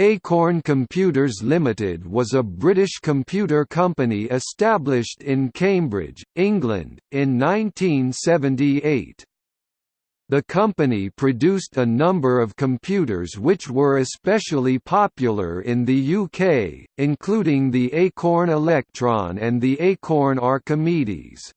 Acorn Computers Limited was a British computer company established in Cambridge, England, in 1978. The company produced a number of computers which were especially popular in the UK, including the Acorn Electron and the Acorn Archimedes.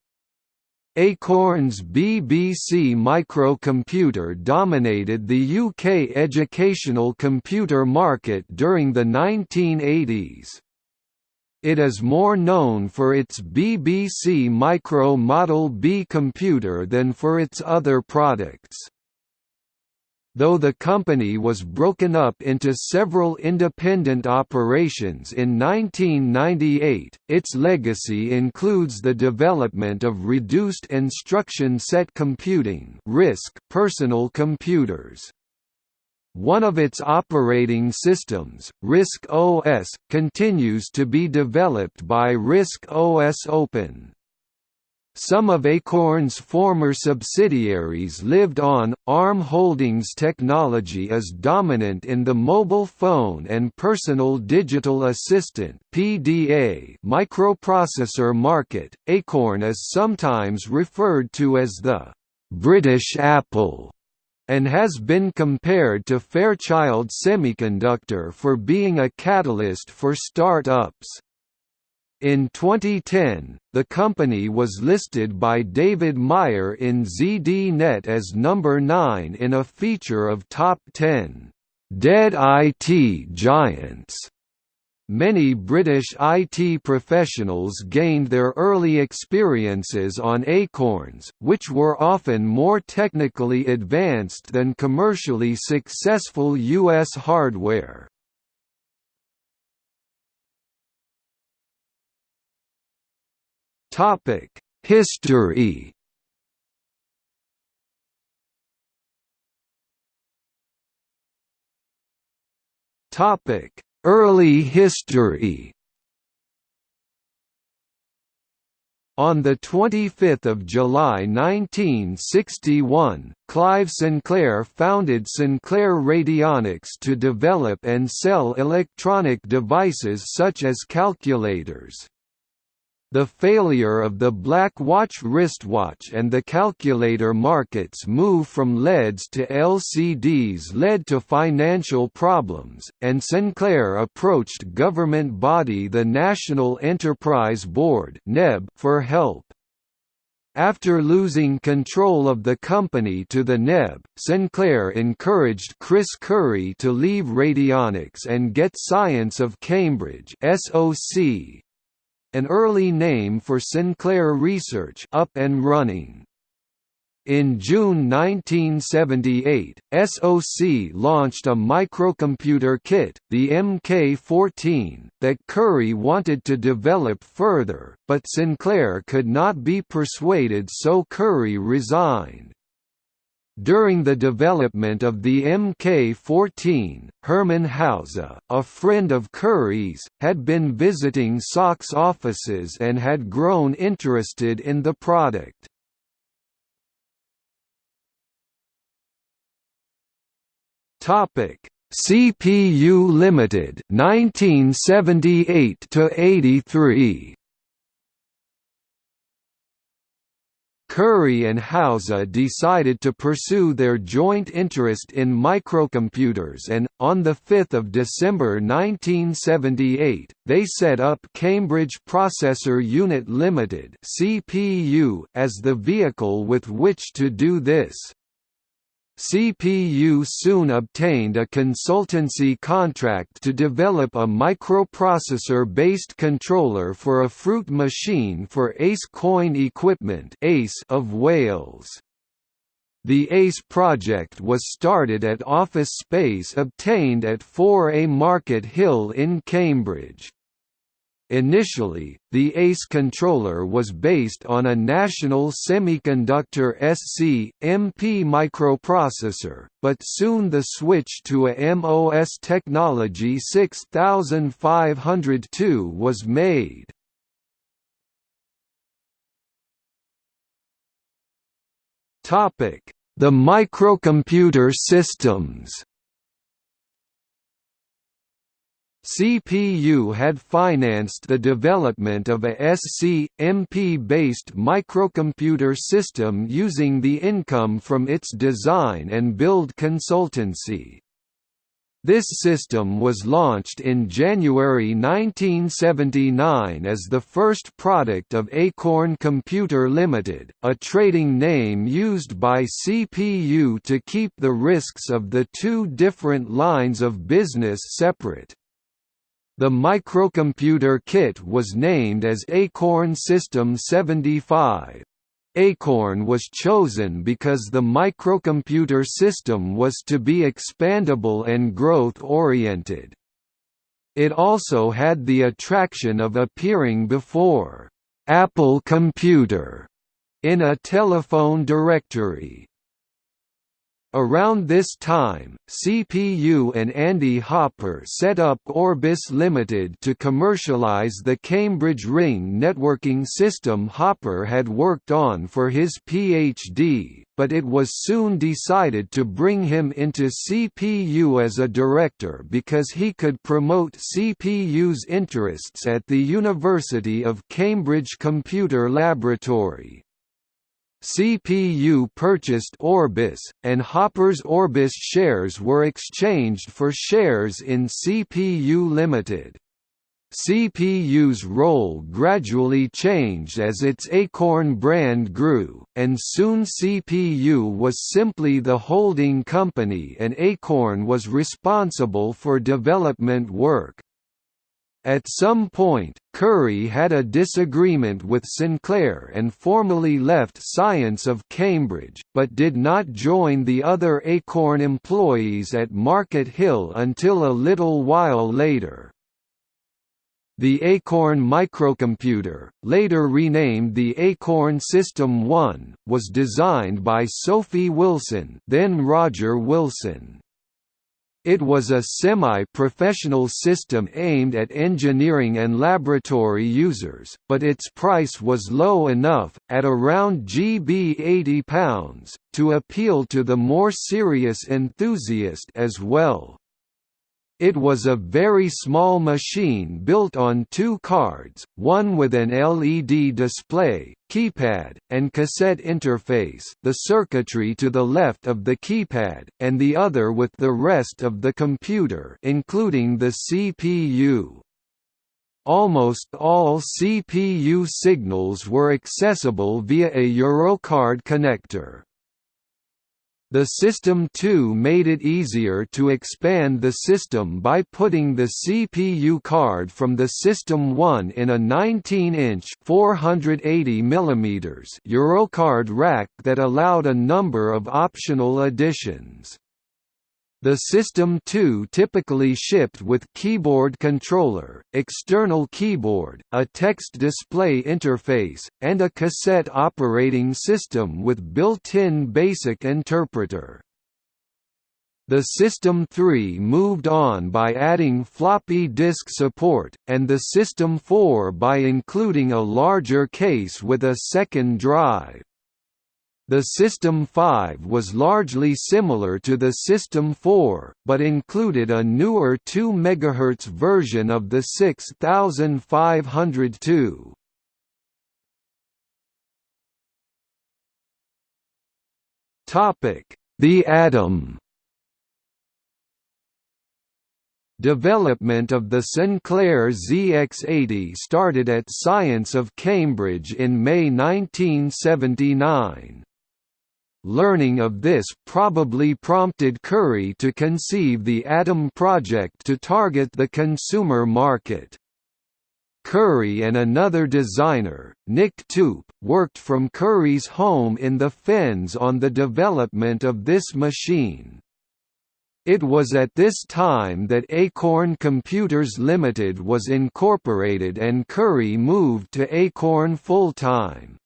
Acorn's BBC microcomputer dominated the UK educational computer market during the 1980s. It is more known for its BBC Micro Model B computer than for its other products. Though the company was broken up into several independent operations in 1998, its legacy includes the development of reduced instruction set computing (RISC) personal computers. One of its operating systems, RISC OS, continues to be developed by RISC OS Open. Some of Acorn's former subsidiaries lived on. ARM Holdings technology is dominant in the mobile phone and personal digital assistant (PDA) microprocessor market. Acorn is sometimes referred to as the British Apple and has been compared to Fairchild Semiconductor for being a catalyst for start-ups. In 2010, the company was listed by David Meyer in ZDNet as number 9 in a feature of Top 10 Dead IT Giants. Many British IT professionals gained their early experiences on Acorns, which were often more technically advanced than commercially successful US hardware. Topic: History. Topic: Early history. On 25 July 1961, Clive Sinclair founded Sinclair Radionics to develop and sell electronic devices such as calculators. The failure of the Black Watch wristwatch and the calculator market's move from LEDs to LCDs led to financial problems, and Sinclair approached government body the National Enterprise Board for help. After losing control of the company to the NEB, Sinclair encouraged Chris Curry to leave Radionics and get Science of Cambridge SOC, an early name for Sinclair Research up and running. In June 1978, SOC launched a microcomputer kit, the MK14, that Curry wanted to develop further, but Sinclair could not be persuaded so Curry resigned. During the development of the Mk14, Hermann Hauser, a friend of Curry's, had been visiting SOC's offices and had grown interested in the product. Topic: CPU Limited 1978 to 83 Curry and Hauser decided to pursue their joint interest in microcomputers and, on 5 December 1978, they set up Cambridge Processor Unit Limited as the vehicle with which to do this. CPU soon obtained a consultancy contract to develop a microprocessor-based controller for a fruit machine for Ace Coin Equipment of Wales. The ACE project was started at office space obtained at 4A Market Hill in Cambridge. Initially, the ACE controller was based on a National Semiconductor SC, MP microprocessor, but soon the switch to a MOS technology 6502 was made. The microcomputer systems CPU had financed the development of a SC-MP-based microcomputer system using the income from its design and build consultancy. This system was launched in January 1979 as the first product of Acorn Computer Limited, a trading name used by CPU to keep the risks of the two different lines of business separate. The microcomputer kit was named as Acorn System 75. Acorn was chosen because the microcomputer system was to be expandable and growth-oriented. It also had the attraction of appearing before Apple Computer in a telephone directory. Around this time, CPU and Andy Hopper set up Orbis Limited to commercialize the Cambridge Ring networking system Hopper had worked on for his PhD, but it was soon decided to bring him into CPU as a director because he could promote CPU's interests at the University of Cambridge Computer Laboratory. CPU purchased Orbis, and Hopper's Orbis shares were exchanged for shares in CPU Limited. CPU's role gradually changed as its Acorn brand grew, and soon CPU was simply the holding company and Acorn was responsible for development work. At some point, Curry had a disagreement with Sinclair and formally left Science of Cambridge, but did not join the other Acorn employees at Market Hill until a little while later. The Acorn microcomputer, later renamed the Acorn System 1, was designed by Sophie Wilson then Roger Wilson. It was a semi-professional system aimed at engineering and laboratory users, but its price was low enough, at around GB £80, to appeal to the more serious enthusiast as well. It was a very small machine built on two cards, one with an LED display, keypad, and cassette interface the circuitry to the left of the keypad, and the other with the rest of the computer including the CPU. Almost all CPU signals were accessible via a Eurocard connector. The System 2 made it easier to expand the system by putting the CPU card from the System 1 in a 19-inch (480 mm) Eurocard rack that allowed a number of optional additions. The System 2 typically shipped with keyboard controller, external keyboard, a text display interface, and a cassette operating system with built-in BASIC interpreter. The System 3 moved on by adding floppy disk support, and the System 4 by including a larger case with a second drive. The System 5 was largely similar to the System 4, but included a newer 2 MHz version of the 6502. The Atom Development of the Sinclair ZX80 started at Science of Cambridge in May 1979. Learning of this probably prompted Curry to conceive the Atom project to target the consumer market. Curry and another designer, Nick Toop, worked from Curry's home in the Fens on the development of this machine. It was at this time that Acorn Computers Limited was incorporated and Curry moved to Acorn full-time.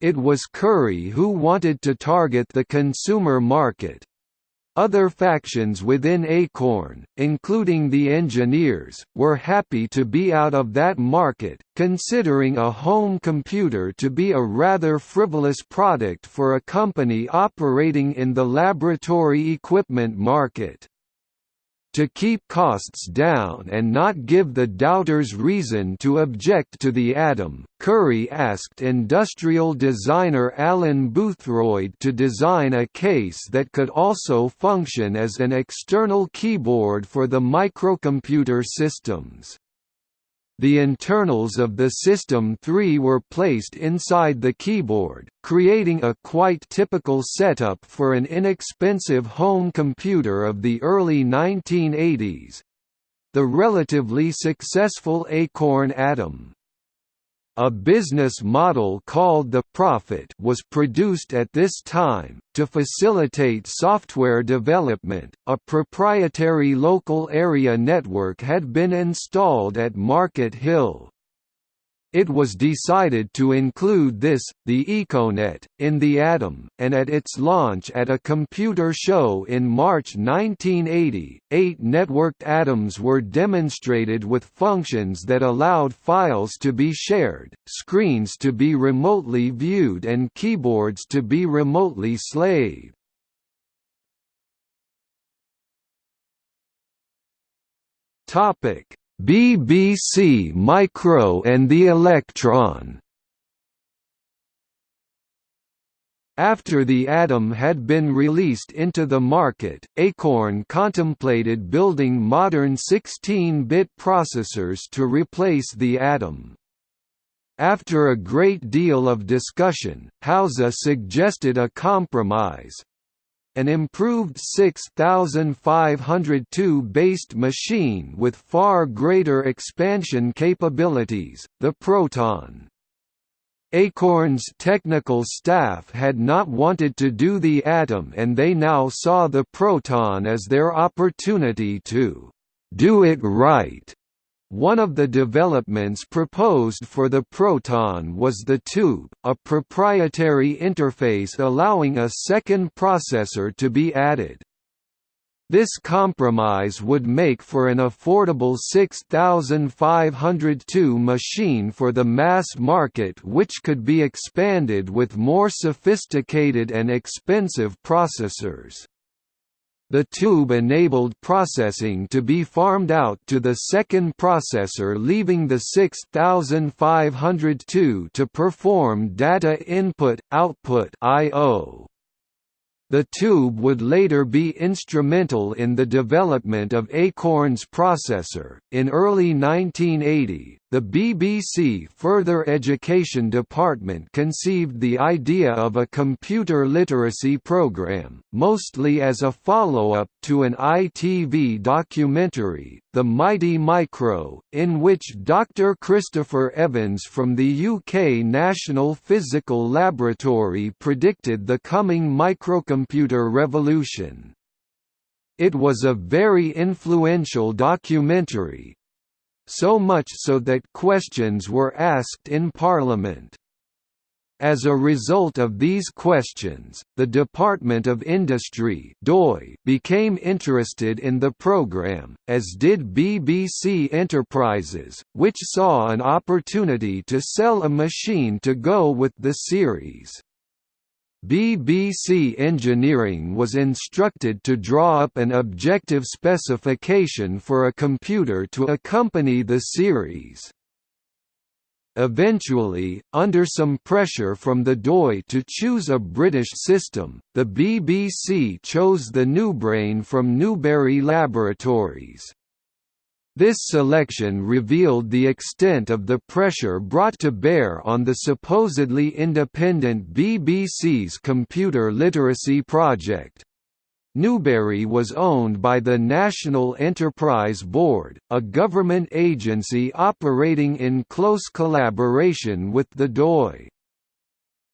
It was Curry who wanted to target the consumer market. Other factions within Acorn, including the engineers, were happy to be out of that market, considering a home computer to be a rather frivolous product for a company operating in the laboratory equipment market. To keep costs down and not give the doubters reason to object to the Atom, Curry asked industrial designer Alan Boothroyd to design a case that could also function as an external keyboard for the microcomputer systems. The internals of the System 3 were placed inside the keyboard, creating a quite typical setup for an inexpensive home computer of the early 1980s. The relatively successful Acorn Atom a business model called the Profit was produced at this time, to facilitate software development. A proprietary local area network had been installed at Market Hill. It was decided to include this, the Econet, in the Atom, and at its launch at a computer show in March 1980, eight networked atoms were demonstrated with functions that allowed files to be shared, screens to be remotely viewed and keyboards to be remotely slaved. Topic BBC Micro and the Electron After the Atom had been released into the market, Acorn contemplated building modern 16-bit processors to replace the Atom. After a great deal of discussion, Hauser suggested a compromise, an improved 6502-based machine with far greater expansion capabilities, the Proton. Acorn's technical staff had not wanted to do the Atom and they now saw the Proton as their opportunity to «do it right» One of the developments proposed for the Proton was the Tube, a proprietary interface allowing a second processor to be added. This compromise would make for an affordable 6502 machine for the mass market which could be expanded with more sophisticated and expensive processors. The tube enabled processing to be farmed out to the second processor leaving the 6502 to perform data input-output. The tube would later be instrumental in the development of Acorn's processor. In early 1980, the BBC Further Education Department conceived the idea of a computer literacy program, mostly as a follow-up to an ITV documentary, The Mighty Micro, in which Dr Christopher Evans from the UK National Physical Laboratory predicted the coming microcomputer revolution. It was a very influential documentary, so much so that questions were asked in Parliament. As a result of these questions, the Department of Industry became interested in the programme, as did BBC Enterprises, which saw an opportunity to sell a machine to go with the series. BBC Engineering was instructed to draw up an objective specification for a computer to accompany the series. Eventually, under some pressure from the DOI to choose a British system, the BBC chose the Newbrain from Newbury Laboratories. This selection revealed the extent of the pressure brought to bear on the supposedly independent BBC's computer literacy project. Newbury was owned by the National Enterprise Board, a government agency operating in close collaboration with the DOI.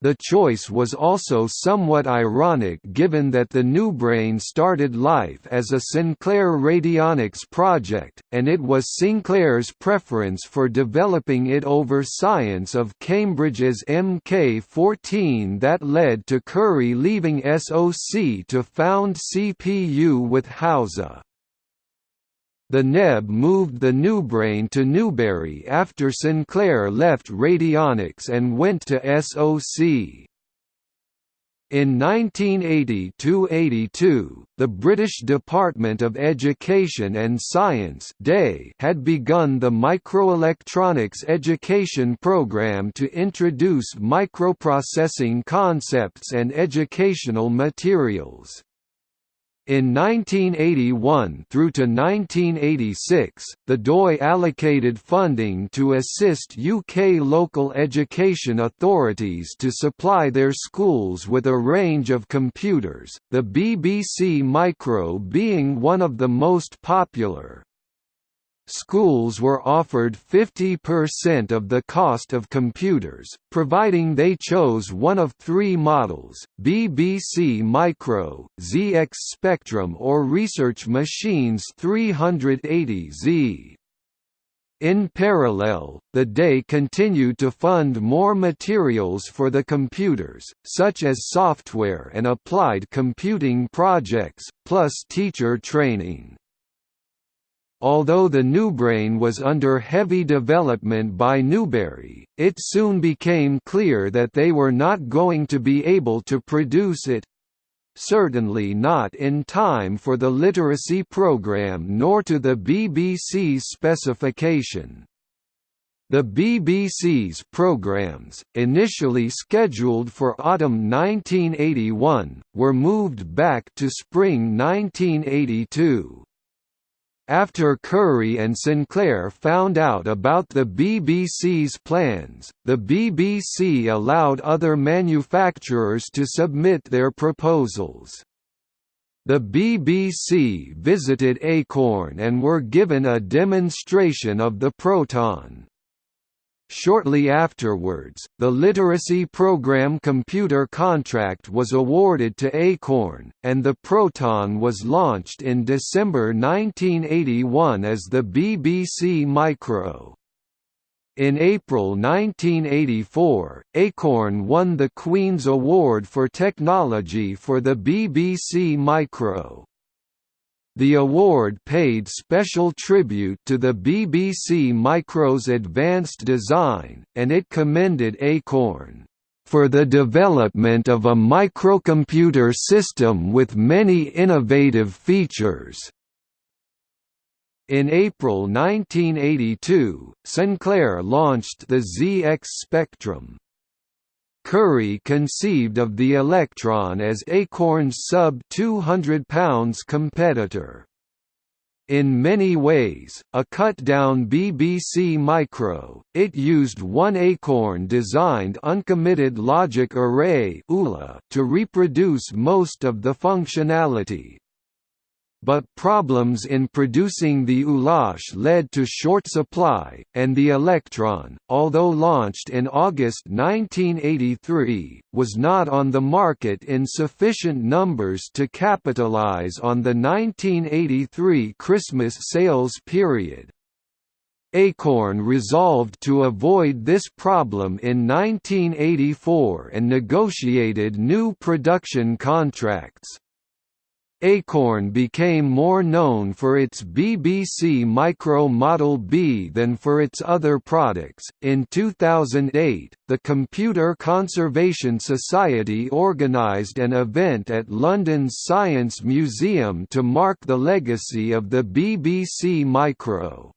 The choice was also somewhat ironic given that the Newbrain started life as a Sinclair radionics project, and it was Sinclair's preference for developing it over science of Cambridge's MK14 that led to Curry leaving SOC to found CPU with Hauser. The NEB moved the Newbrain to Newbury after Sinclair left Radionics and went to SOC. In 1980–82, the British Department of Education and Science had begun the Microelectronics Education Programme to introduce microprocessing concepts and educational materials. In 1981 through to 1986, the DOI allocated funding to assist UK local education authorities to supply their schools with a range of computers, the BBC Micro being one of the most popular. Schools were offered 50% of the cost of computers, providing they chose one of three models, BBC Micro, ZX Spectrum or Research Machines 380Z. In parallel, the day continued to fund more materials for the computers, such as software and applied computing projects, plus teacher training. Although the Newbrain was under heavy development by Newbury, it soon became clear that they were not going to be able to produce it certainly not in time for the literacy program nor to the BBC's specification. The BBC's programs, initially scheduled for autumn 1981, were moved back to spring 1982. After Curry and Sinclair found out about the BBC's plans, the BBC allowed other manufacturers to submit their proposals. The BBC visited Acorn and were given a demonstration of the Proton. Shortly afterwards, the Literacy Program computer contract was awarded to Acorn, and the Proton was launched in December 1981 as the BBC Micro. In April 1984, Acorn won the Queen's Award for Technology for the BBC Micro. The award paid special tribute to the BBC Micro's advanced design, and it commended Acorn for the development of a microcomputer system with many innovative features. In April 1982, Sinclair launched the ZX Spectrum. Curry conceived of the Electron as Acorn's sub-200 pounds competitor. In many ways, a cut-down BBC Micro, it used one Acorn-designed uncommitted logic array to reproduce most of the functionality, but problems in producing the ULA led to short supply, and the Electron, although launched in August 1983, was not on the market in sufficient numbers to capitalize on the 1983 Christmas sales period. Acorn resolved to avoid this problem in 1984 and negotiated new production contracts. Acorn became more known for its BBC Micro Model B than for its other products. In 2008, the Computer Conservation Society organised an event at London's Science Museum to mark the legacy of the BBC Micro.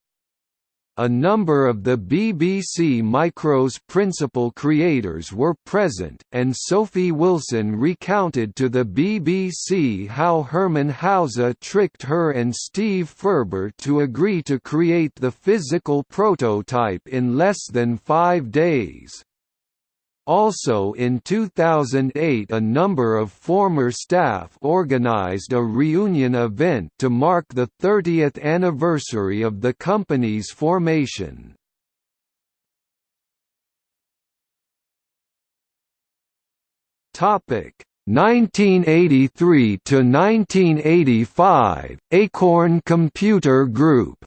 A number of the BBC Micro's principal creators were present, and Sophie Wilson recounted to the BBC how Hermann Hauser tricked her and Steve Furber to agree to create the physical prototype in less than five days. Also in 2008 a number of former staff organized a reunion event to mark the 30th anniversary of the company's formation. Topic 1983 to 1985 Acorn Computer Group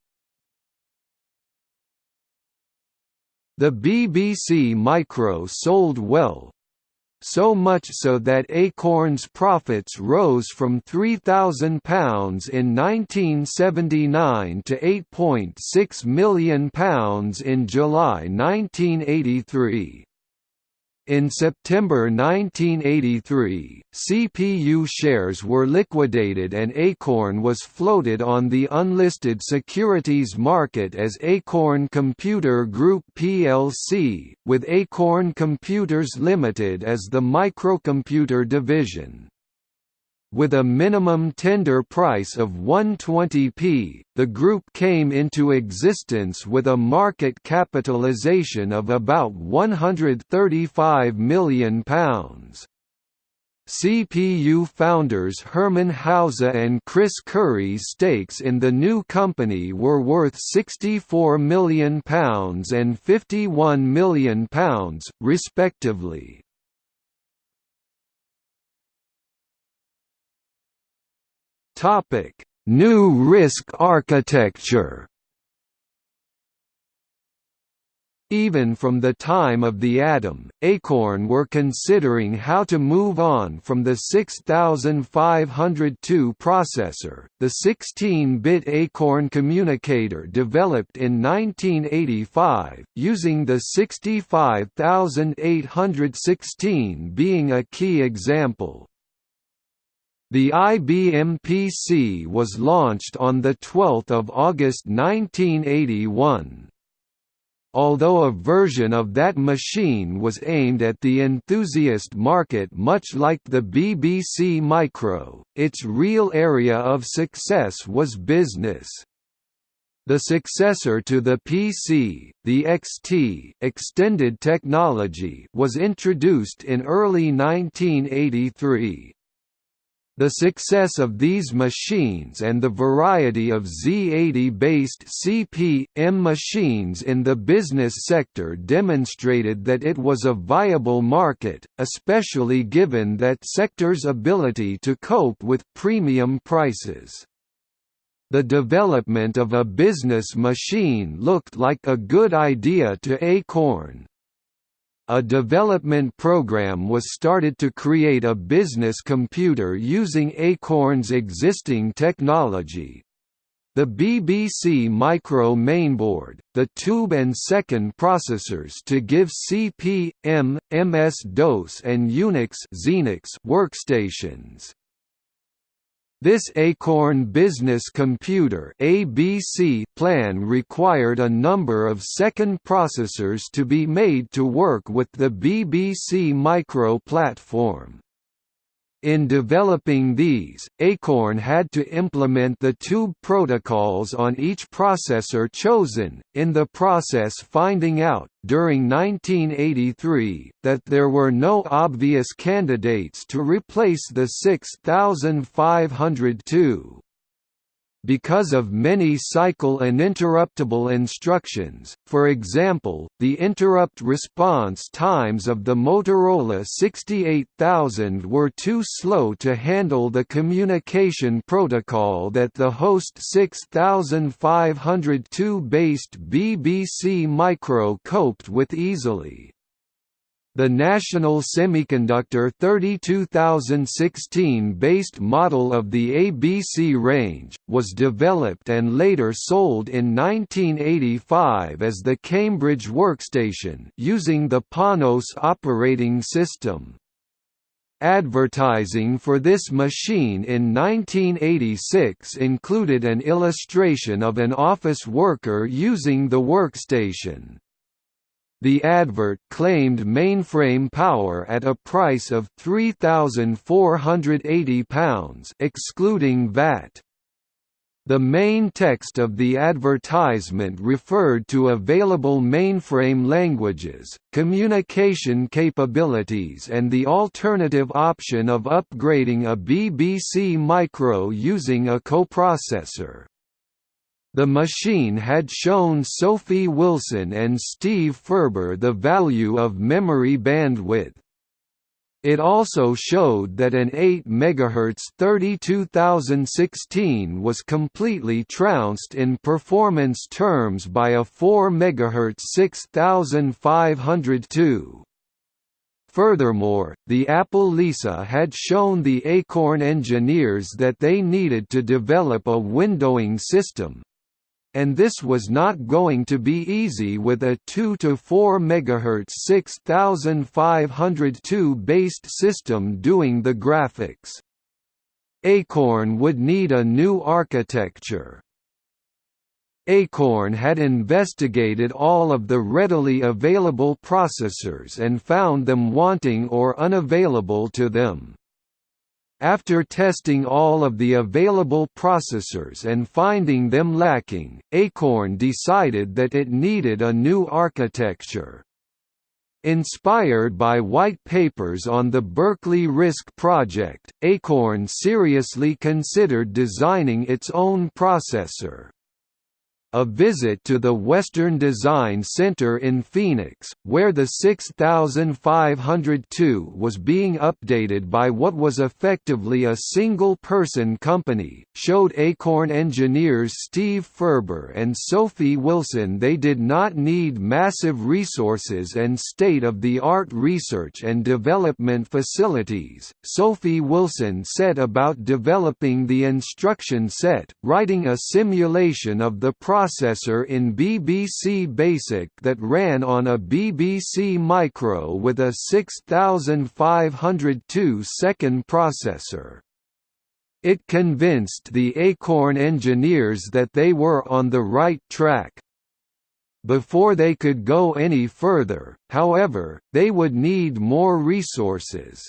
The BBC Micro sold well, so much so that Acorn's profits rose from £3,000 in 1979 to £8.6 million in July 1983. In September 1983, CPU shares were liquidated and Acorn was floated on the unlisted securities market as Acorn Computer Group plc, with Acorn Computers Limited as the microcomputer division. With a minimum tender price of 120p, the group came into existence with a market capitalisation of about £135 million. CPU founders Hermann Hauser and Chris Curry's stakes in the new company were worth £64 million and £51 million, respectively. Topic: New RISC architecture. Even from the time of the Atom, Acorn were considering how to move on from the 6502 processor, the 16-bit Acorn communicator developed in 1985, using the 65816 being a key example. The IBM PC was launched on 12 August 1981. Although a version of that machine was aimed at the enthusiast market much like the BBC Micro, its real area of success was business. The successor to the PC, the XT extended technology was introduced in early 1983. The success of these machines and the variety of Z80-based CP/M machines in the business sector demonstrated that it was a viable market, especially given that sector's ability to cope with premium prices. The development of a business machine looked like a good idea to Acorn, a development program was started to create a business computer using Acorn's existing technology. The BBC Micro mainboard, the tube and second processors to give CP, M, MS-DOS and Unix workstations. This Acorn Business Computer ABC plan required a number of second processors to be made to work with the BBC Micro platform. In developing these, Acorn had to implement the tube protocols on each processor chosen, in the process finding out, during 1983, that there were no obvious candidates to replace the 6502 because of many cycle and interruptible instructions, for example, the interrupt response times of the Motorola 68000 were too slow to handle the communication protocol that the host 6502-based BBC Micro coped with easily. The National Semiconductor 32016 based model of the ABC range, was developed and later sold in 1985 as the Cambridge Workstation using the Panos operating system. Advertising for this machine in 1986 included an illustration of an office worker using the workstation. The advert claimed mainframe power at a price of £3,480 excluding VAT. The main text of the advertisement referred to available mainframe languages, communication capabilities and the alternative option of upgrading a BBC Micro using a coprocessor. The machine had shown Sophie Wilson and Steve Furber the value of memory bandwidth. It also showed that an 8 MHz 32016 was completely trounced in performance terms by a 4 MHz 6502. Furthermore, the Apple Lisa had shown the Acorn engineers that they needed to develop a windowing system, and this was not going to be easy with a 2 to 4 MHz 6502 based system doing the graphics. Acorn would need a new architecture. Acorn had investigated all of the readily available processors and found them wanting or unavailable to them. After testing all of the available processors and finding them lacking, Acorn decided that it needed a new architecture. Inspired by white papers on the Berkeley RISC project, Acorn seriously considered designing its own processor. A visit to the Western Design Center in Phoenix, where the 6502 was being updated by what was effectively a single-person company, showed Acorn engineers Steve Furber and Sophie Wilson they did not need massive resources and state-of-the-art research and development facilities. Sophie Wilson set about developing the instruction set, writing a simulation of the process processor in BBC Basic that ran on a BBC Micro with a 6502 second processor. It convinced the Acorn engineers that they were on the right track. Before they could go any further, however, they would need more resources.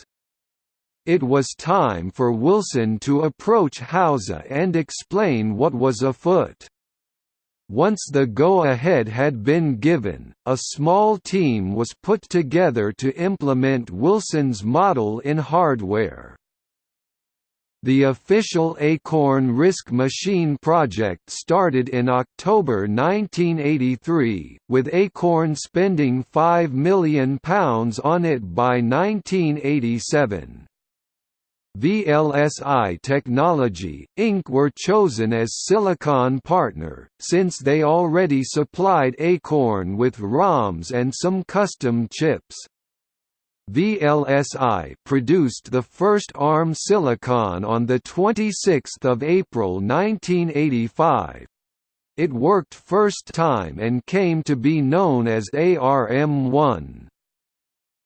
It was time for Wilson to approach Hauser and explain what was afoot. Once the go-ahead had been given, a small team was put together to implement Wilson's model in hardware. The official Acorn RISC Machine project started in October 1983, with Acorn spending £5 million on it by 1987. VLSI Technology, Inc. were chosen as Silicon partner, since they already supplied Acorn with ROMs and some custom chips. VLSI produced the first ARM silicon on 26 April 1985. It worked first time and came to be known as ARM1.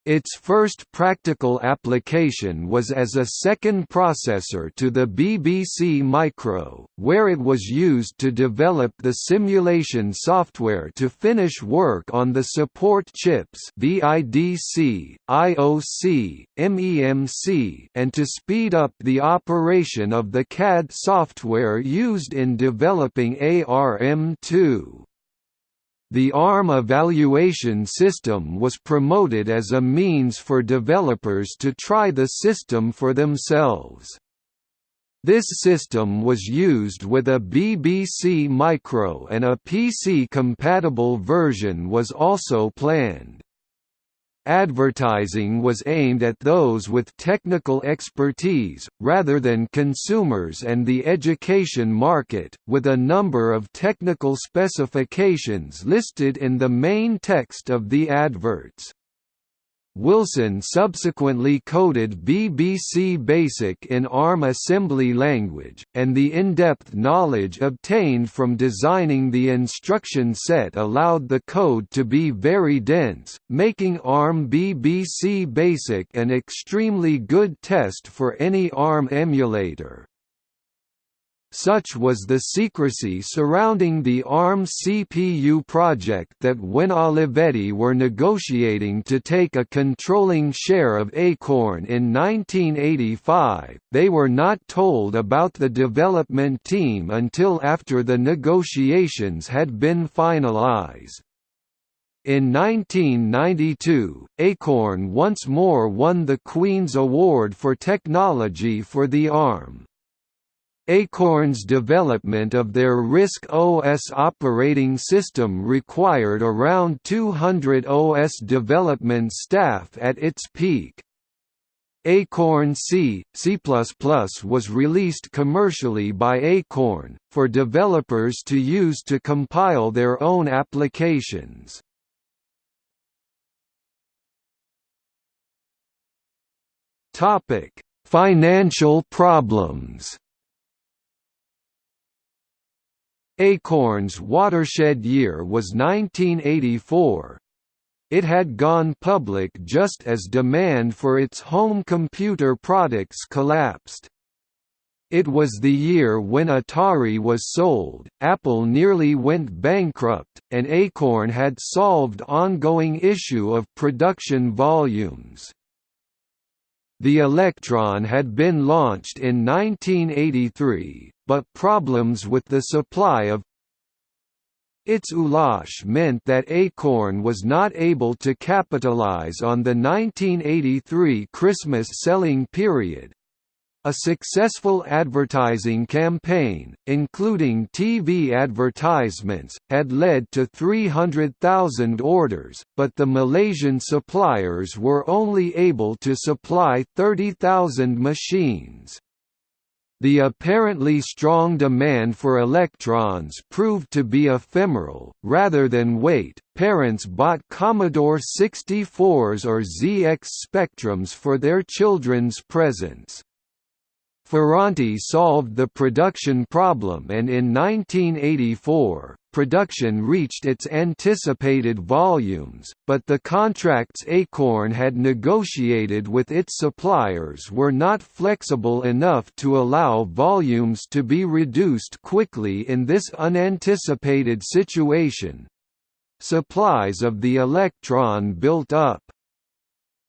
Its first practical application was as a second processor to the BBC Micro, where it was used to develop the simulation software to finish work on the support chips VIDC, IOC, MEMC and to speed up the operation of the CAD software used in developing ARM2. The ARM evaluation system was promoted as a means for developers to try the system for themselves. This system was used with a BBC Micro and a PC-compatible version was also planned. Advertising was aimed at those with technical expertise, rather than consumers and the education market, with a number of technical specifications listed in the main text of the adverts. Wilson subsequently coded BBC Basic in ARM assembly language, and the in-depth knowledge obtained from designing the instruction set allowed the code to be very dense, making ARM BBC Basic an extremely good test for any ARM emulator. Such was the secrecy surrounding the ARM CPU project that when Olivetti were negotiating to take a controlling share of Acorn in 1985, they were not told about the development team until after the negotiations had been finalized. In 1992, Acorn once more won the Queen's Award for Technology for the ARM. Acorn's development of their RISC OS operating system required around 200 OS development staff at its peak. Acorn C, C++ was released commercially by Acorn, for developers to use to compile their own applications. Financial problems Acorn's watershed year was 1984. It had gone public just as demand for its home computer products collapsed. It was the year when Atari was sold, Apple nearly went bankrupt, and Acorn had solved ongoing issue of production volumes. The Electron had been launched in 1983, but problems with the supply of its ULACH meant that Acorn was not able to capitalize on the 1983 Christmas selling period, a successful advertising campaign, including TV advertisements, had led to 300,000 orders, but the Malaysian suppliers were only able to supply 30,000 machines. The apparently strong demand for electrons proved to be ephemeral, rather than weight. Parents bought Commodore 64s or ZX Spectrums for their children's presents. Ferranti solved the production problem and in 1984, production reached its anticipated volumes, but the contracts Acorn had negotiated with its suppliers were not flexible enough to allow volumes to be reduced quickly in this unanticipated situation. Supplies of the Electron built up.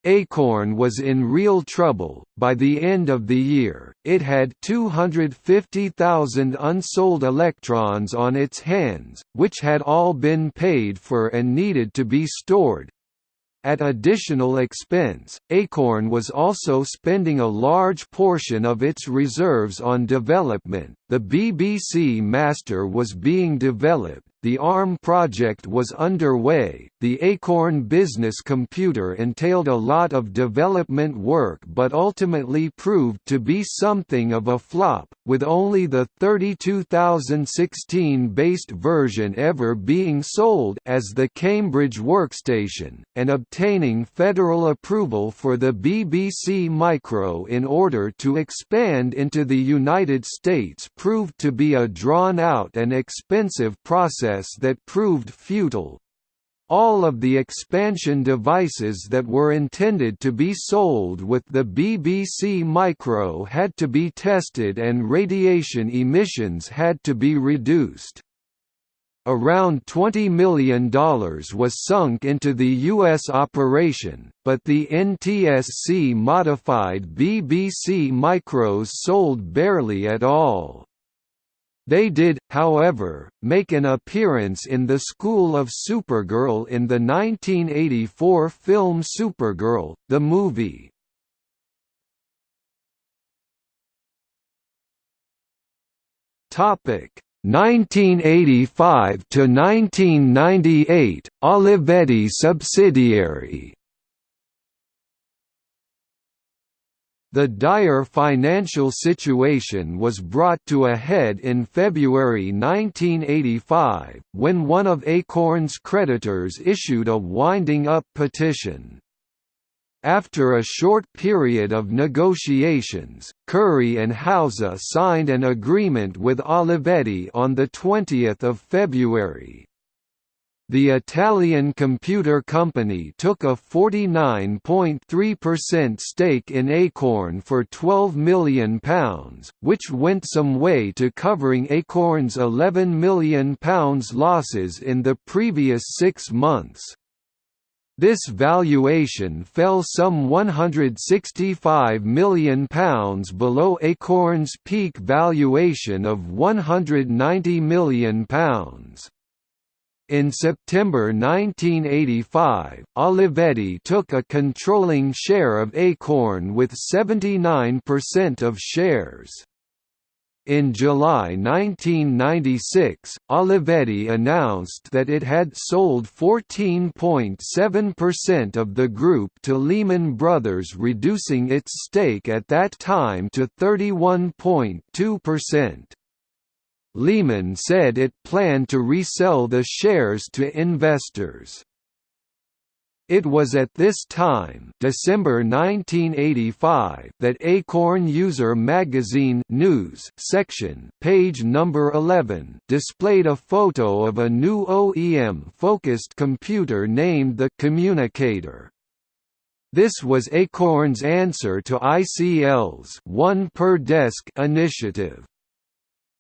Acorn was in real trouble. By the end of the year, it had 250,000 unsold electrons on its hands, which had all been paid for and needed to be stored. At additional expense, Acorn was also spending a large portion of its reserves on development. The BBC Master was being developed, the ARM project was underway, the Acorn business computer entailed a lot of development work but ultimately proved to be something of a flop, with only the 32016-based version ever being sold as the Cambridge Workstation, and obtaining federal approval for the BBC Micro in order to expand into the United States proved to be a drawn-out and expensive process that proved futile. All of the expansion devices that were intended to be sold with the BBC Micro had to be tested and radiation emissions had to be reduced. Around $20 million was sunk into the U.S. operation, but the NTSC modified BBC Micros sold barely at all. They did, however, make an appearance in the School of Supergirl in the 1984 film Supergirl, the movie. Topic 1985 to 1998 Olivetti subsidiary The dire financial situation was brought to a head in February 1985, when one of Acorn's creditors issued a winding-up petition. After a short period of negotiations, Curry and Hauser signed an agreement with Olivetti on 20 February. The Italian computer company took a 49.3% stake in Acorn for £12 million, which went some way to covering Acorn's £11 million losses in the previous six months. This valuation fell some £165 million below Acorn's peak valuation of £190 million. In September 1985, Olivetti took a controlling share of Acorn with 79% of shares. In July 1996, Olivetti announced that it had sold 14.7% of the group to Lehman Brothers reducing its stake at that time to 31.2%. Lehman said it planned to resell the shares to investors. It was at this time December 1985 that Acorn User Magazine News section page number 11 displayed a photo of a new OEM-focused computer named the Communicator. This was Acorn's answer to ICL's one per desk initiative.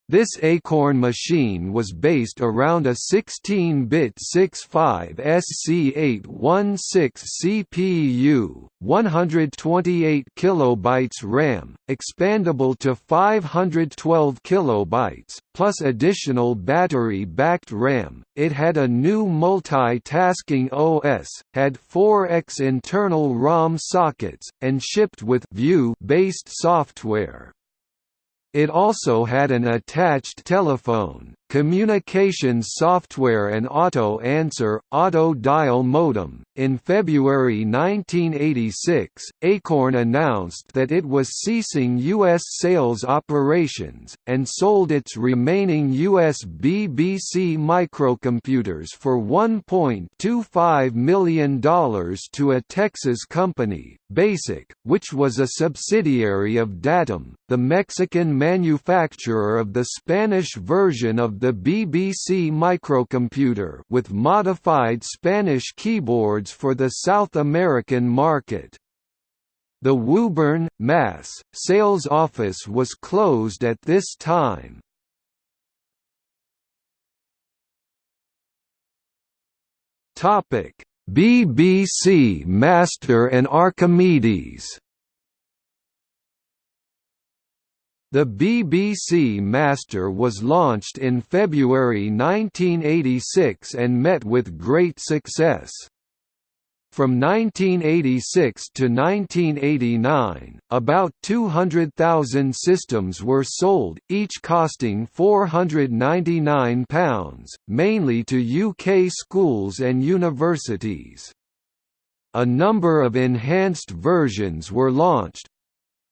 This Acorn machine was based around a 16-bit 65SC816 CPU, 128 kilobytes RAM, expandable to 512 kilobytes, plus additional battery-backed RAM. It had a new multi-tasking OS, had 4x internal ROM sockets, and shipped with View-based software. It also had an attached telephone, communications software and auto answer, auto dial modem. In February 1986, Acorn announced that it was ceasing U.S. sales operations, and sold its remaining U.S. BBC microcomputers for $1.25 million to a Texas company, Basic, which was a subsidiary of Datum, the Mexican manufacturer of the Spanish version the BBC microcomputer with modified Spanish keyboards for the South American market. The Woburn, Mass. sales office was closed at this time. BBC Master and Archimedes The BBC Master was launched in February 1986 and met with great success. From 1986 to 1989, about 200,000 systems were sold, each costing £499, mainly to UK schools and universities. A number of enhanced versions were launched,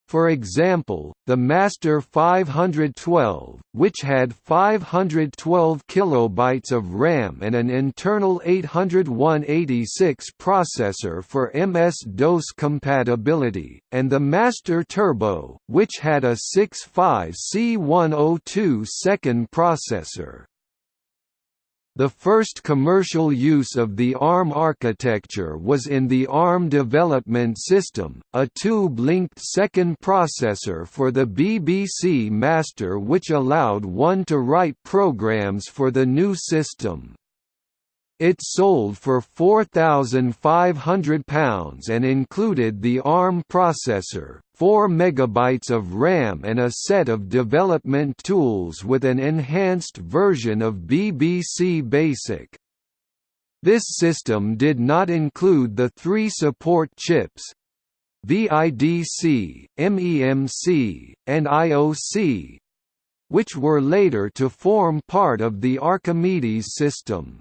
for example, the Master 512, which had 512 kilobytes of RAM and an internal 80186 processor for MS-DOS compatibility, and the Master Turbo, which had a 65C102 second processor. The first commercial use of the ARM architecture was in the ARM Development System, a tube-linked second processor for the BBC Master which allowed one to write programs for the new system. It sold for £4,500 and included the ARM processor, 4 MB of RAM and a set of development tools with an enhanced version of BBC Basic. This system did not include the three support chips, VIDC, MEMC, and IOC, which were later to form part of the Archimedes system.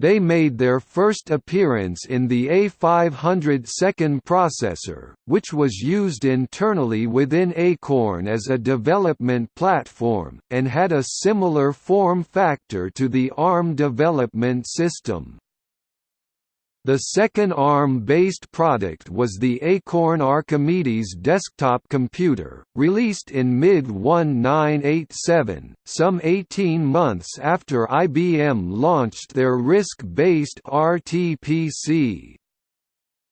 They made their first appearance in the A500 second processor, which was used internally within Acorn as a development platform, and had a similar form factor to the ARM development system. The second ARM-based product was the Acorn Archimedes desktop computer, released in mid-1987, some 18 months after IBM launched their RISC-based RTPC.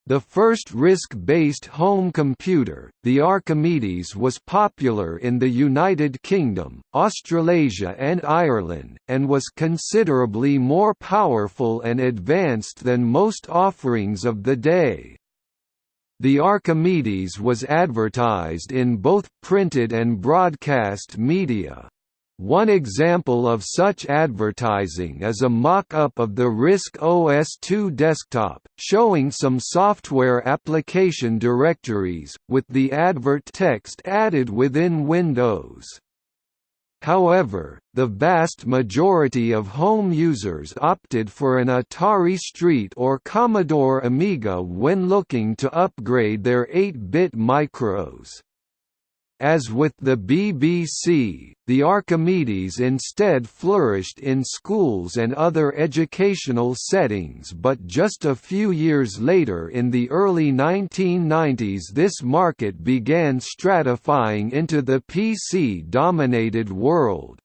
The first RISC-based home computer, the Archimedes was popular in the United Kingdom, Australasia and Ireland, and was considerably more powerful and advanced than most offerings of the day. The Archimedes was advertised in both printed and broadcast media. One example of such advertising is a mock-up of the RISC OS2 desktop, showing some software application directories, with the advert text added within Windows. However, the vast majority of home users opted for an Atari ST or Commodore Amiga when looking to upgrade their 8-bit micros. As with the BBC, the Archimedes instead flourished in schools and other educational settings but just a few years later in the early 1990s this market began stratifying into the PC-dominated world.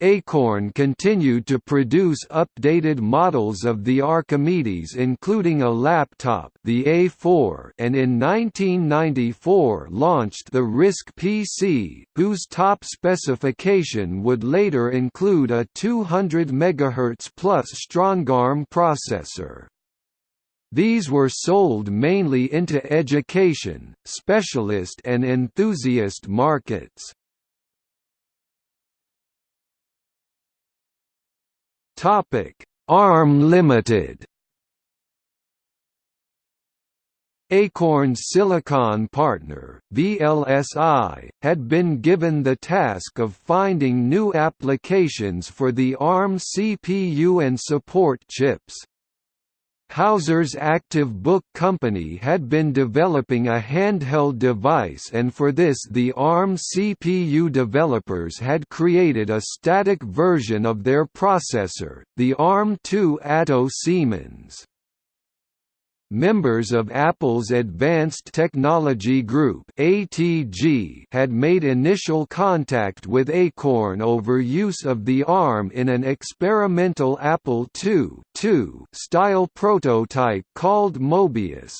Acorn continued to produce updated models of the Archimedes including a laptop the A4 and in 1994 launched the RISC PC, whose top specification would later include a 200 MHz plus Strongarm processor. These were sold mainly into education, specialist and enthusiast markets. Topic: ARM Limited. Acorn's Silicon partner, VLSI, had been given the task of finding new applications for the ARM CPU and support chips. Hauser's Active Book Company had been developing a handheld device and for this the ARM CPU developers had created a static version of their processor, the ARM2 Atto Siemens. Members of Apple's Advanced Technology Group (ATG) had made initial contact with Acorn over use of the ARM in an experimental Apple II style prototype called Mobius.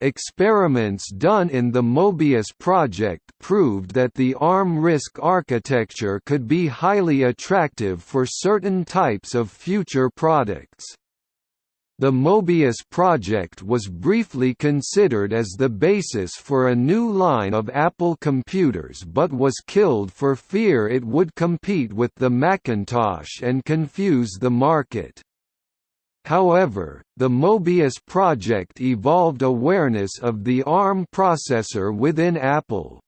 Experiments done in the Mobius project proved that the ARM RISC architecture could be highly attractive for certain types of future products. The Mobius project was briefly considered as the basis for a new line of Apple computers but was killed for fear it would compete with the Macintosh and confuse the market. However, the Mobius project evolved awareness of the ARM processor within Apple.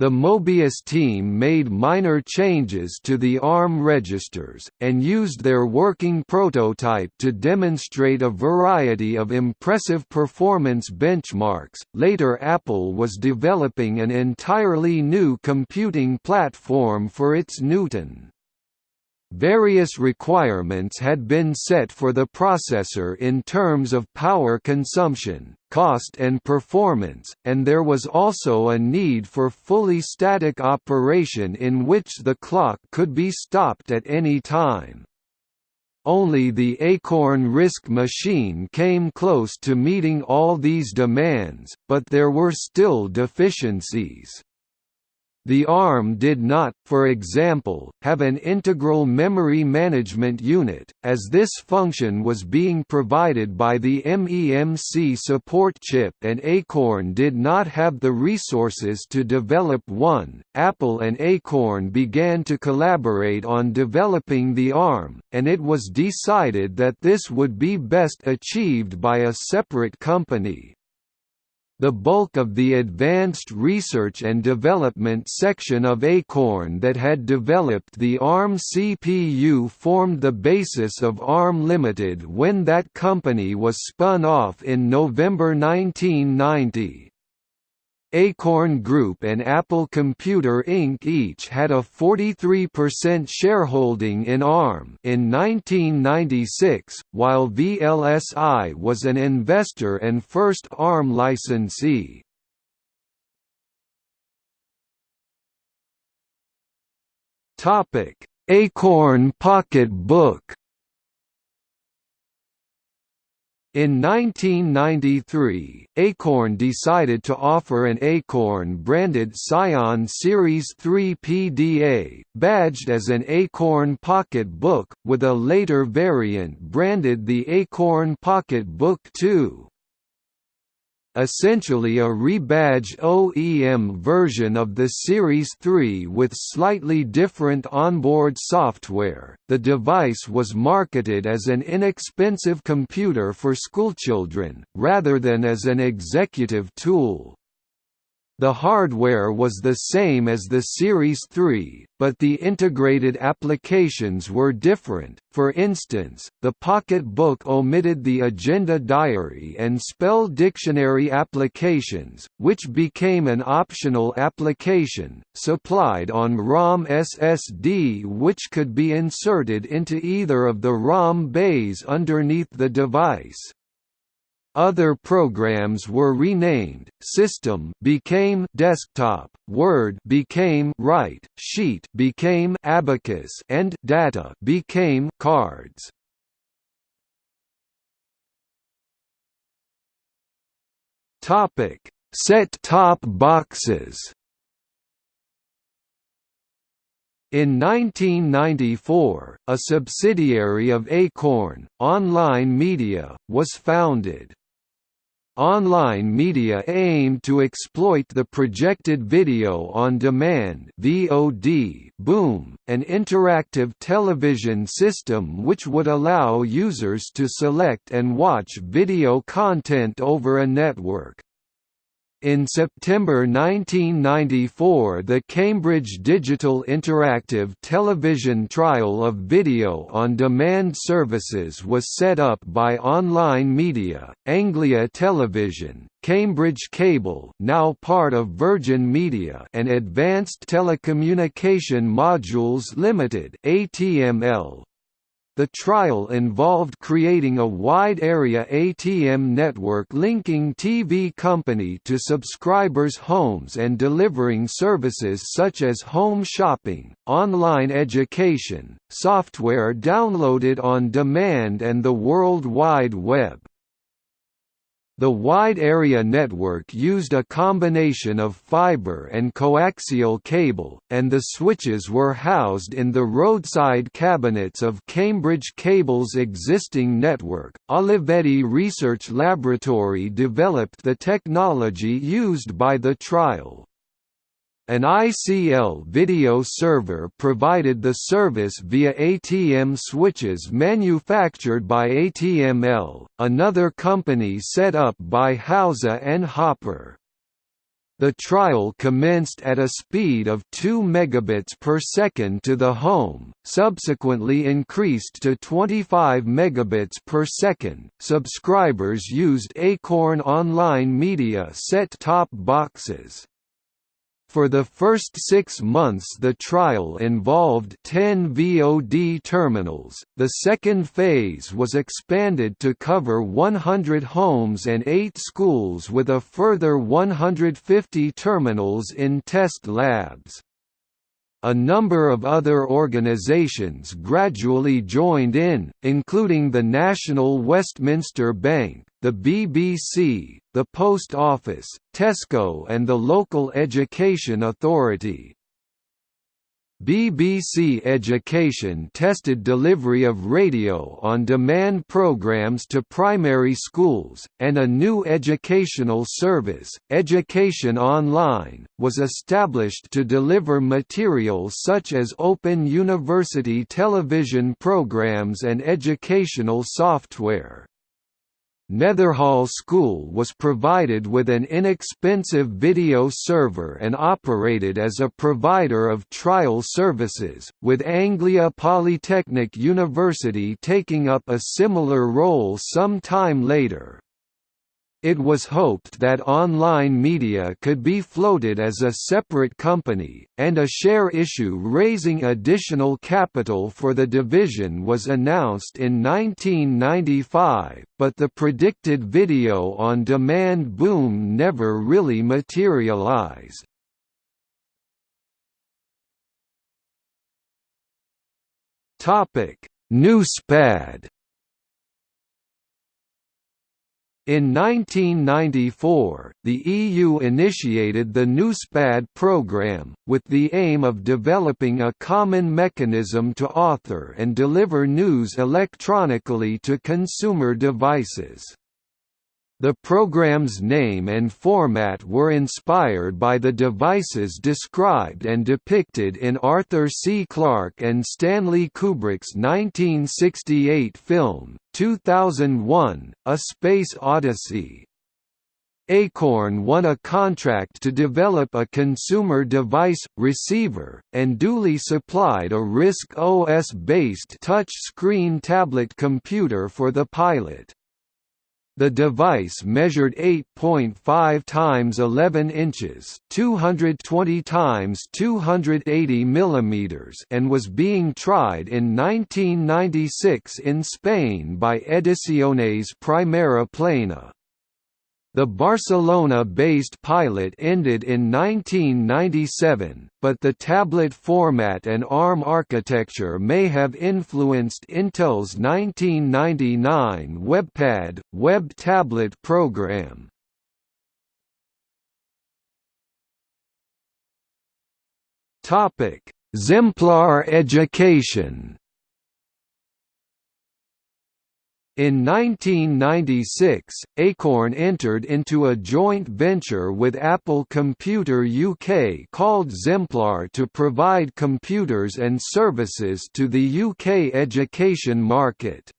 The Mobius team made minor changes to the ARM registers, and used their working prototype to demonstrate a variety of impressive performance benchmarks. Later, Apple was developing an entirely new computing platform for its Newton. Various requirements had been set for the processor in terms of power consumption, cost and performance, and there was also a need for fully static operation in which the clock could be stopped at any time. Only the Acorn RISC machine came close to meeting all these demands, but there were still deficiencies. The ARM did not, for example, have an integral memory management unit, as this function was being provided by the MEMC support chip and Acorn did not have the resources to develop one. Apple and Acorn began to collaborate on developing the ARM, and it was decided that this would be best achieved by a separate company. The bulk of the advanced research and development section of Acorn that had developed the ARM CPU formed the basis of ARM Limited when that company was spun off in November 1990. Acorn Group and Apple Computer Inc. each had a 43% shareholding in ARM in 1996, while VLSI was an investor and first ARM licensee. Acorn Pocket In 1993, Acorn decided to offer an Acorn-branded Psion Series 3 PDA, badged as an Acorn Pocket Book, with a later variant branded the Acorn Pocket Book 2 essentially a rebadged OEM version of the Series 3 with slightly different onboard software. The device was marketed as an inexpensive computer for schoolchildren, rather than as an executive tool. The hardware was the same as the Series 3, but the integrated applications were different. For instance, the Pocket Book omitted the Agenda Diary and Spell Dictionary applications, which became an optional application, supplied on ROM SSD which could be inserted into either of the ROM bays underneath the device. Other programs were renamed. System became Desktop, Word became Write, Sheet became Abacus, and Data became Cards. Topic: Set-top boxes. In 1994, a subsidiary of Acorn, Online Media, was founded. Online media aimed to exploit the projected video on demand (VOD) boom, an interactive television system which would allow users to select and watch video content over a network. In September 1994 the Cambridge Digital Interactive Television trial of video-on-demand services was set up by Online Media, Anglia Television, Cambridge Cable now part of Virgin Media and Advanced Telecommunication Modules Limited ATML, the trial involved creating a wide-area ATM network linking TV company to subscribers' homes and delivering services such as home shopping, online education, software downloaded on demand and the World Wide Web. The wide area network used a combination of fiber and coaxial cable, and the switches were housed in the roadside cabinets of Cambridge Cable's existing network. Olivetti Research Laboratory developed the technology used by the trial. An ICL video server provided the service via ATM switches manufactured by ATML, another company set up by Hauser and Hopper. The trial commenced at a speed of 2 megabits per second to the home, subsequently increased to 25 megabits per second. Subscribers used Acorn Online Media set-top boxes. For the first six months the trial involved 10 VOD terminals, the second phase was expanded to cover 100 homes and 8 schools with a further 150 terminals in test labs. A number of other organisations gradually joined in, including the National Westminster Bank, the BBC, the Post Office, Tesco and the local education authority. BBC Education tested delivery of radio-on-demand programs to primary schools, and a new educational service, Education Online, was established to deliver material such as open university television programs and educational software. Netherhall School was provided with an inexpensive video server and operated as a provider of trial services, with Anglia Polytechnic University taking up a similar role some time later. It was hoped that online media could be floated as a separate company, and a share issue raising additional capital for the division was announced in 1995, but the predicted video-on-demand boom never really materialized. Newspad In 1994, the EU initiated the Newspad programme, with the aim of developing a common mechanism to author and deliver news electronically to consumer devices. The program's name and format were inspired by the devices described and depicted in Arthur C. Clarke and Stanley Kubrick's 1968 film, 2001, A Space Odyssey. Acorn won a contract to develop a consumer device, receiver, and duly supplied a RISC OS-based touch-screen tablet computer for the pilot. The device measured 8.5 times 11 inches, 220 times 280 millimeters, and was being tried in 1996 in Spain by Ediciones Primera Plana. The Barcelona-based pilot ended in 1997, but the tablet format and ARM architecture may have influenced Intel's 1999 WebPad, web tablet program. Xemplar education In 1996, Acorn entered into a joint venture with Apple Computer UK called Xemplar to provide computers and services to the UK education market.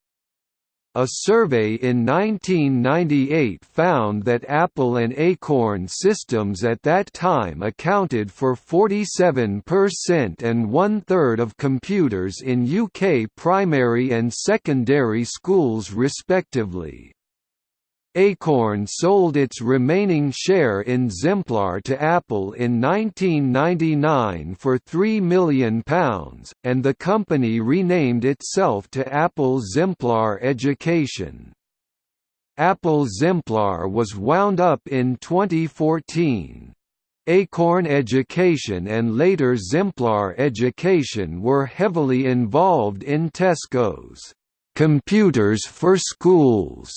A survey in 1998 found that Apple and Acorn systems at that time accounted for 47% and one-third of computers in UK primary and secondary schools respectively. Acorn sold its remaining share in Xemplar to Apple in 1999 for £3 million, and the company renamed itself to Apple Xemplar Education. Apple Xemplar was wound up in 2014. Acorn Education and later Xemplar Education were heavily involved in Tesco's Computers for Schools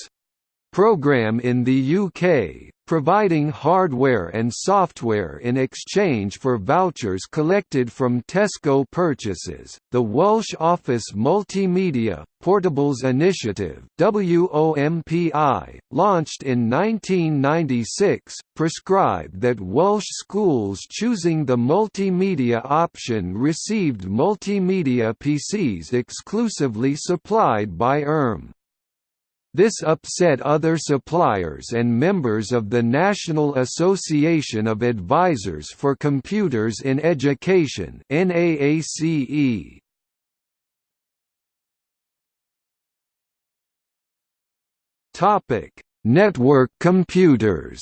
program in the UK, providing hardware and software in exchange for vouchers collected from Tesco purchases. The Welsh Office Multimedia Portables Initiative (WOMPI), launched in 1996, prescribed that Welsh schools choosing the multimedia option received multimedia PCs exclusively supplied by ERM. This upset other suppliers and members of the National Association of Advisors for Computers in Education NAACE. Topic: Network computers.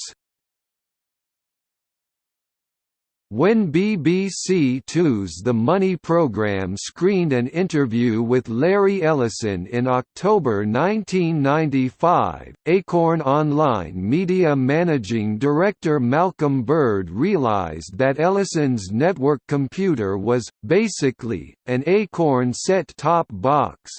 When BBC Two's The Money programme screened an interview with Larry Ellison in October 1995, Acorn Online Media Managing Director Malcolm Bird realised that Ellison's network computer was, basically, an Acorn set-top box,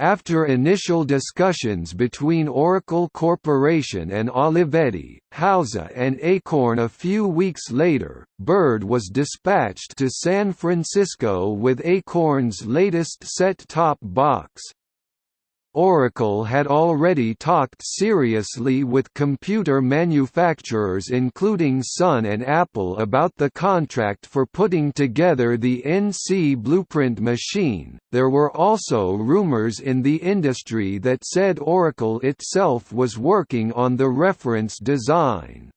after initial discussions between Oracle Corporation and Olivetti, Hauser and Acorn a few weeks later, Bird was dispatched to San Francisco with Acorn's latest set-top box, Oracle had already talked seriously with computer manufacturers including Sun and Apple about the contract for putting together the NC Blueprint machine. There were also rumors in the industry that said Oracle itself was working on the reference design.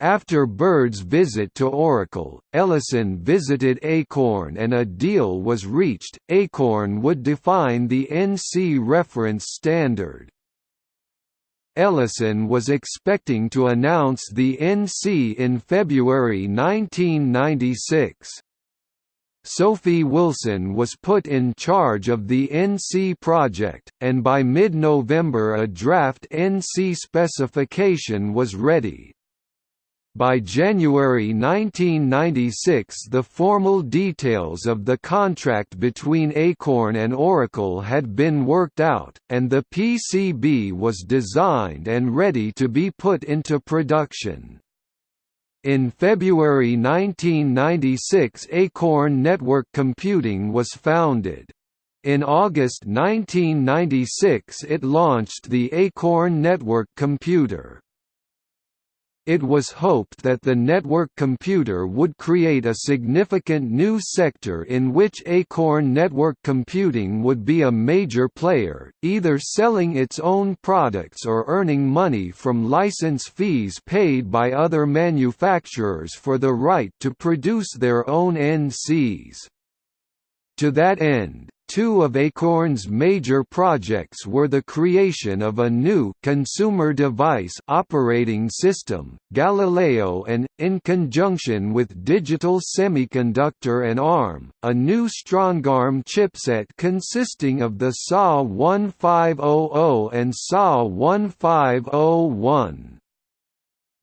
After Bird's visit to Oracle, Ellison visited Acorn and a deal was reached. Acorn would define the NC reference standard. Ellison was expecting to announce the NC in February 1996. Sophie Wilson was put in charge of the NC project, and by mid-November a draft NC specification was ready. By January 1996 the formal details of the contract between Acorn and Oracle had been worked out, and the PCB was designed and ready to be put into production. In February 1996 Acorn Network Computing was founded. In August 1996 it launched the Acorn Network Computer. It was hoped that the network computer would create a significant new sector in which Acorn Network Computing would be a major player, either selling its own products or earning money from license fees paid by other manufacturers for the right to produce their own NCs. To that end, Two of Acorn's major projects were the creation of a new consumer device operating system, Galileo and, in conjunction with Digital Semiconductor and ARM, a new Strongarm chipset consisting of the SA 1500 and SA 1501.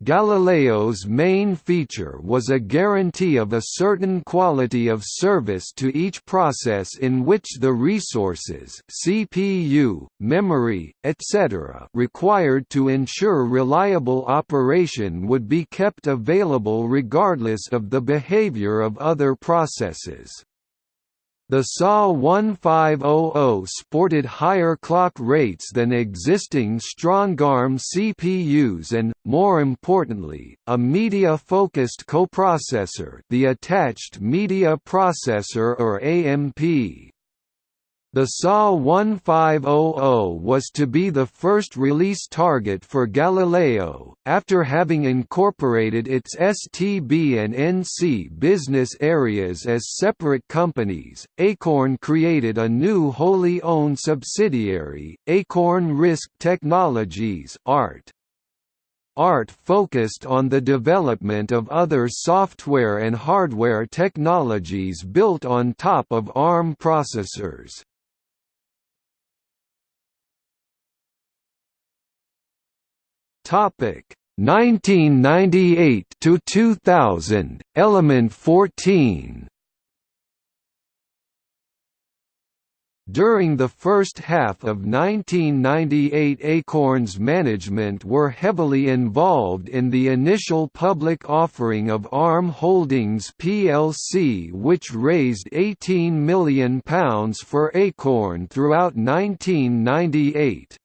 Galileo's main feature was a guarantee of a certain quality of service to each process in which the resources CPU, memory, etc. required to ensure reliable operation would be kept available regardless of the behavior of other processes. The SA 1500 sported higher clock rates than existing Strongarm CPUs and, more importantly, a media-focused coprocessor the attached media processor or AMP. The SA 1500 was to be the first release target for Galileo, after having incorporated its STB and NC business areas as separate companies. Acorn created a new wholly owned subsidiary, Acorn RISC Technologies (ART). ART focused on the development of other software and hardware technologies built on top of ARM processors. Topic 1998 to 2000 Element 14 During the first half of 1998 Acorn's management were heavily involved in the initial public offering of ARM Holdings plc which raised £18 million for Acorn throughout 1998.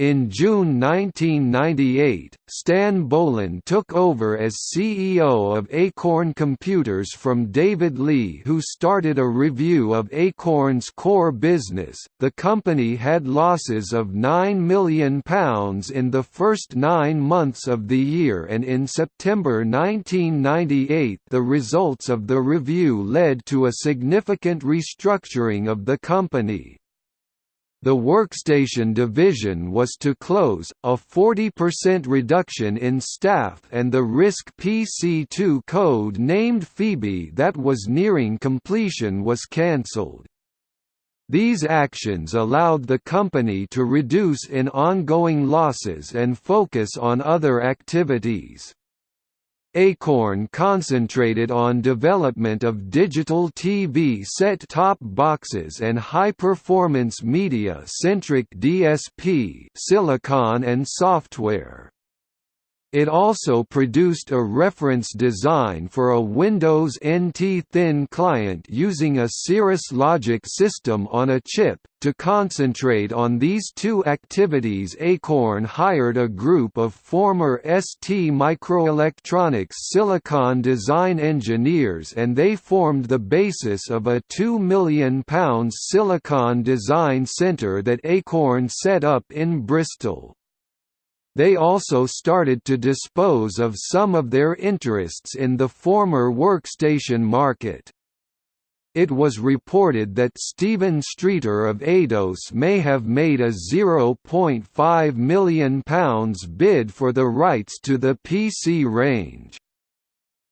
In June 1998, Stan Boland took over as CEO of Acorn Computers from David Lee, who started a review of Acorn's core business. The company had losses of £9 million in the first nine months of the year, and in September 1998, the results of the review led to a significant restructuring of the company. The workstation division was to close, a 40% reduction in staff and the RISC PC2 code named Phoebe that was nearing completion was cancelled. These actions allowed the company to reduce in ongoing losses and focus on other activities. Acorn concentrated on development of digital TV set-top boxes and high-performance media-centric DSP silicon and software. It also produced a reference design for a Windows NT Thin client using a Cirrus Logic system on a chip. To concentrate on these two activities, Acorn hired a group of former ST Microelectronics silicon design engineers and they formed the basis of a £2 million silicon design center that Acorn set up in Bristol. They also started to dispose of some of their interests in the former workstation market. It was reported that Stephen Streater of Eidos may have made a £0.5 million bid for the rights to the PC range.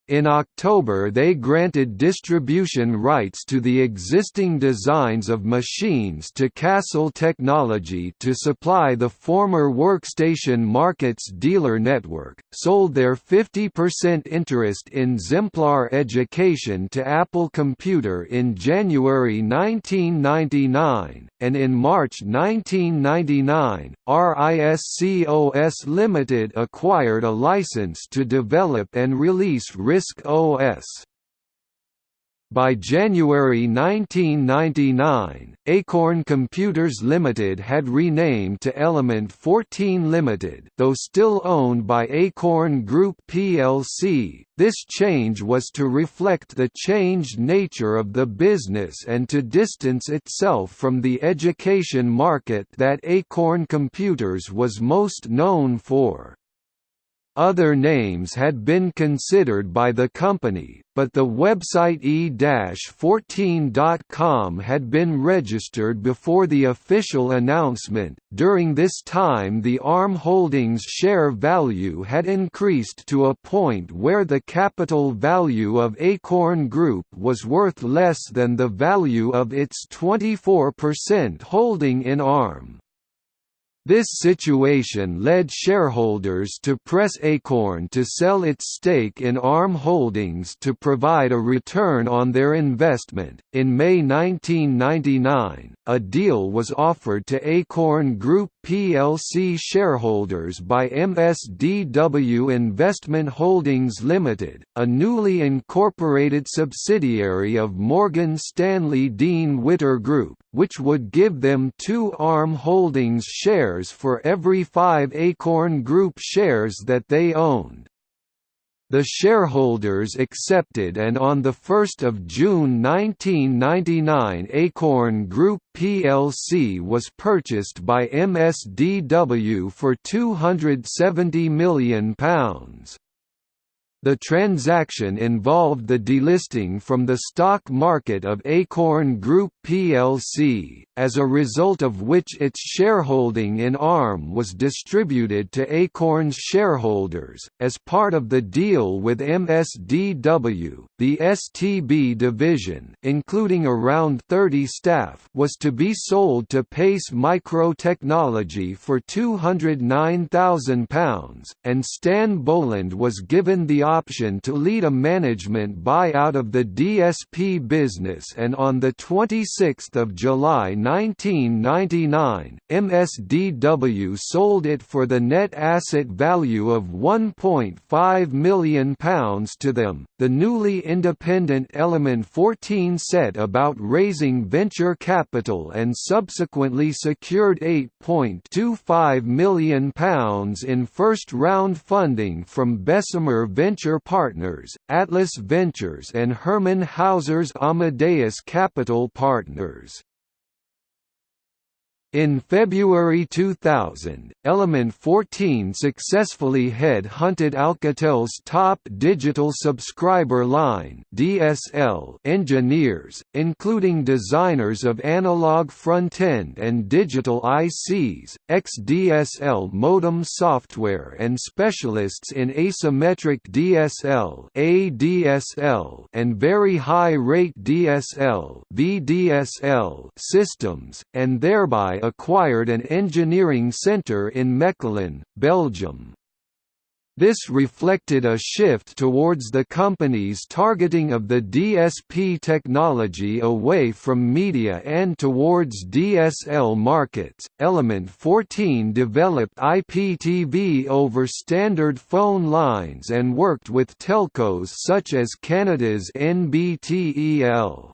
In October they granted distribution rights to the existing designs of machines to Castle Technology to supply the former Workstation Markets dealer network, sold their 50% interest in Xemplar Education to Apple Computer in January 1999, and in March 1999, RISCOS Limited acquired a license to develop and release RISC OS. By January 1999, Acorn Computers Limited had renamed to Element 14 Limited though still owned by Acorn Group plc. This change was to reflect the changed nature of the business and to distance itself from the education market that Acorn Computers was most known for. Other names had been considered by the company, but the website e-14.com had been registered before the official announcement. During this time, the ARM Holdings share value had increased to a point where the capital value of Acorn Group was worth less than the value of its 24% holding in ARM. This situation led shareholders to press Acorn to sell its stake in ARM Holdings to provide a return on their investment. In May 1999, a deal was offered to Acorn Group plc shareholders by MSDW Investment Holdings Limited, a newly incorporated subsidiary of Morgan Stanley Dean Witter Group, which would give them two ARM Holdings shares for every five Acorn Group shares that they owned. The shareholders accepted and on 1 June 1999 Acorn Group plc was purchased by MSDW for £270 million. The transaction involved the delisting from the stock market of Acorn Group plc, as a result of which its shareholding in ARM was distributed to Acorn's shareholders. As part of the deal with MSDW, the STB division, including around 30 staff, was to be sold to Pace Microtechnology for £209,000, and Stan Boland was given the option to lead a management buyout of the DSP business and on 26 July 1999, MSDW sold it for the net asset value of £1.5 million to them. The newly independent Element 14 set about raising venture capital and subsequently secured £8.25 million in first round funding from Bessemer Venture Venture Partners, Atlas Ventures and Hermann Hauser's Amadeus Capital Partners. In February 2000, Element 14 successfully head-hunted Alcatel's top digital subscriber line (DSL) engineers, including designers of analog front-end and digital ICs, XDSL modem software and specialists in asymmetric DSL (ADSL) and very high-rate DSL (VDSL) systems, and thereby acquired an engineering centre in Mechelen, Belgium. This reflected a shift towards the company's targeting of the DSP technology away from media and towards DSL markets. Element 14 developed IPTV over standard phone lines and worked with telcos such as Canada's NBTEL.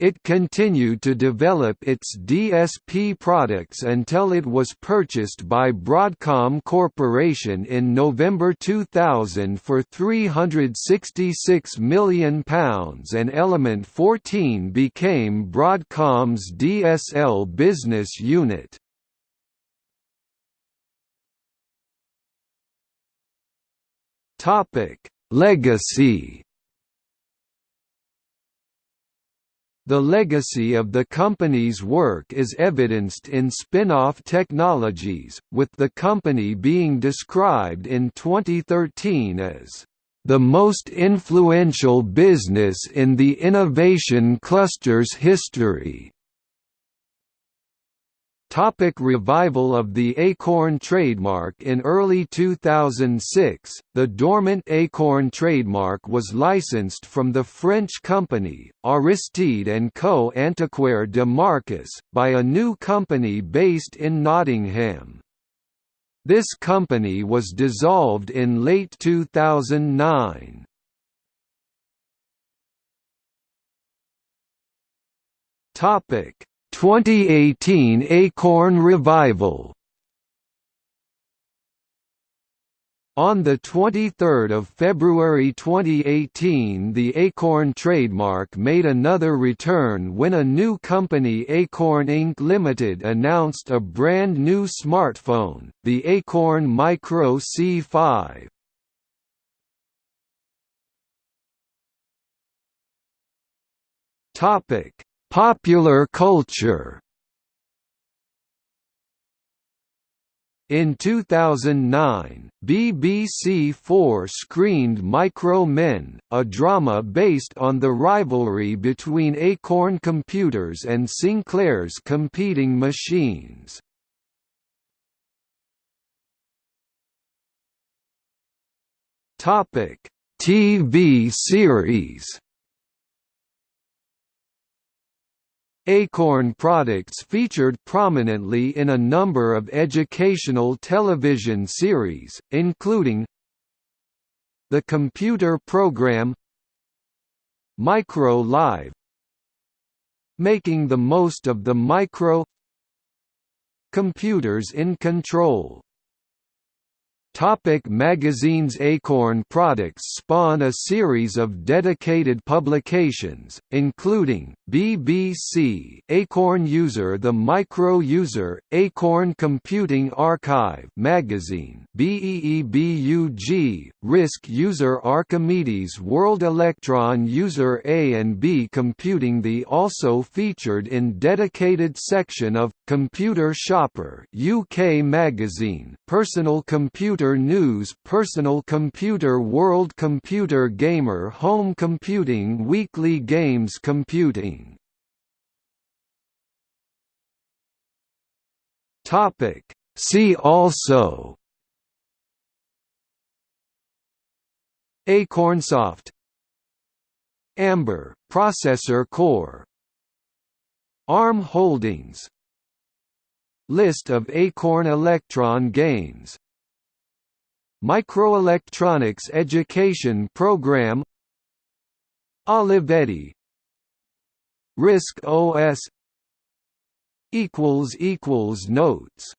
It continued to develop its DSP products until it was purchased by Broadcom Corporation in November 2000 for £366 million and Element 14 became Broadcom's DSL business unit. Legacy The legacy of the company's work is evidenced in spin-off technologies, with the company being described in 2013 as the most influential business in the innovation cluster's history. Topic revival of the Acorn trademark In early 2006, the dormant Acorn trademark was licensed from the French company, Aristide & Co. Antiquaire de Marques, by a new company based in Nottingham. This company was dissolved in late 2009. Topic 2018 Acorn Revival On 23 February 2018 the Acorn trademark made another return when a new company Acorn Inc. Limited announced a brand new smartphone, the Acorn Micro C5. Popular culture In 2009, BBC Four screened Micro Men, a drama based on the rivalry between Acorn Computers and Sinclair's competing machines. TV series Acorn products featured prominently in a number of educational television series, including The Computer Program Micro Live Making the Most of the Micro Computers in Control Topic magazines Acorn products spawn a series of dedicated publications, including, BBC Acorn User The Micro User, Acorn Computing Archive magazine BEEBUG, RISC User Archimedes World Electron User A and B Computing The also featured in dedicated section of, Computer Shopper UK magazine, Personal Computer Computer News Personal Computer World Computer Gamer Home Computing Weekly Games Computing. See also Acornsoft Amber processor core ARM Holdings List of Acorn Electron games Microelectronics Education Program. Olivetti. RISC OS equals equals Notes